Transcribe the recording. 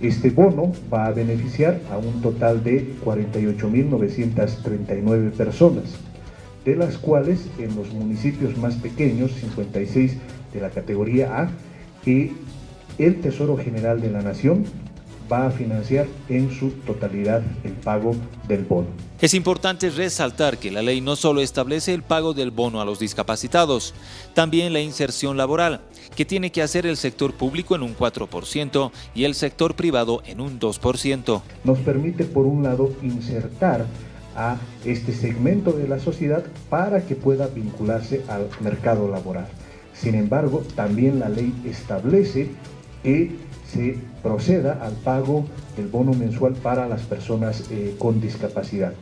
Este bono va a beneficiar a un total de 48.939 personas, de las cuales en los municipios más pequeños, 56 de la categoría A, que el Tesoro General de la Nación va a financiar en su totalidad el pago del bono. Es importante resaltar que la ley no solo establece el pago del bono a los discapacitados, también la inserción laboral, que tiene que hacer el sector público en un 4% y el sector privado en un 2%. Nos permite, por un lado, insertar a este segmento de la sociedad para que pueda vincularse al mercado laboral. Sin embargo, también la ley establece que se proceda al pago del bono mensual para las personas eh, con discapacidad.